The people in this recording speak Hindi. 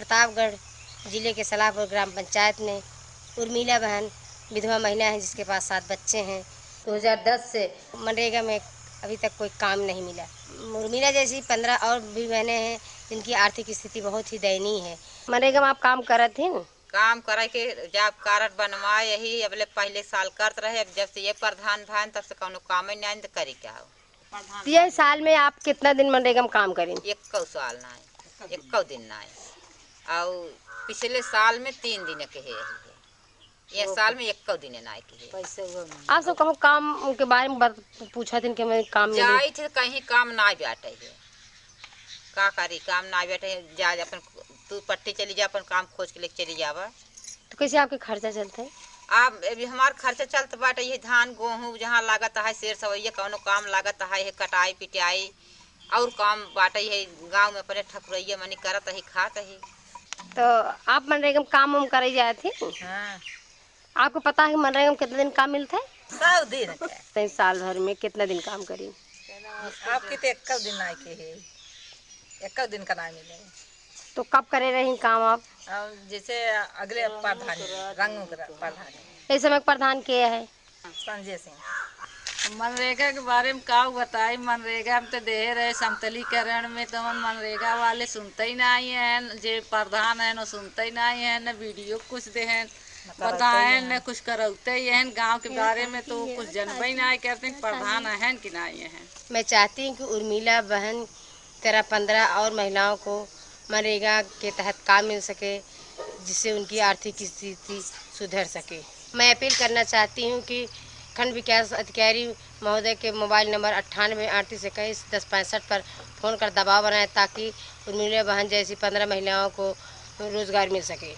प्रतापगढ़ ज़िले के सलाहपुर ग्राम पंचायत में उर्मिला बहन विधवा महिला है जिसके पास सात बच्चे हैं। 2010 से मनरेगा में अभी तक कोई काम नहीं मिला। उर्मिला जैसी पंद्रह और भी बहनें हैं जिनकी आर्थिक स्थिति बहुत ही दयनीय है। मनरेगा में आप काम करत हैं काम करे के जब कार्ड बनवा यही अबले पहले साल करते रहे अब जब से ये प्रधान भाई तब से कौनो काम ही नहीं तो करी क्या हो? तो साल में आप कितना दिन मनरेगा में काम करें एक साल ना एक दिन ना और पिछले साल में तीन दिन के है। ये साल में एक दिन ना के है। आप सब कहूँ काम के बारे में पूछा थी कि काम जाई थे कहीं काम ना बैठे है। का करी? काम ना बैठे है जा अपन तू पट्टी चली जा अपन काम खोज के लेके चली जावा। तो कैसे आपके खर्चा चलता? है अब अभी हमार खर्चा चलत बाटे ये धान गेहूँ जहाँ लागत है शेर सवैया कौनो काम लागत है कटाई पिटाई और काम बाटे है गाँव में अपने ठकुरैया मनी करत है खात है। तो आप मनरेगा में काम वाम करे जाए थे? हाँ। आपको पता है मनरेगा में कितना दिन काम मिलता है? सौ दिन। तो इस साल भर में कितना दिन काम करी आपके तो एक दिन आए के है? एक दिन का ना मिले। तो कब करे रही काम आप? जैसे अगले प्रधान रंग प्रधान। इस समय प्रधान के है? संजय सिंह। मनरेगा के बारे में का बताई? मनरेगा में तो दे रहे समतलीकरण में तो मन मनरेगा वाले सुनते ही नहीं हैं जे प्रधान है न सुनते ही नहीं है न वीडियो कुछ दे हैं बताए न कुछ करौते ही हैं। गाँव के बारे में तो कुछ जनबे ही नहीं करते प्रधान है कि नहीं है? मैं चाहती हूँ कि उर्मिला बहन तेरह पंद्रह और महिलाओं को मनरेगा के तहत काम मिल सके जिससे उनकी आर्थिक स्थिति सुधर सके। मैं अपील करना चाहती हूँ कि खंड विकास अधिकारी महोदय के मोबाइल नंबर अट्ठानवे अड़तीस इक्कीस दस पैंसठ पर फ़ोन कर दबाव बनाए ताकि उर्मिला बहन जैसी पंद्रह महिलाओं को रोज़गार मिल सके।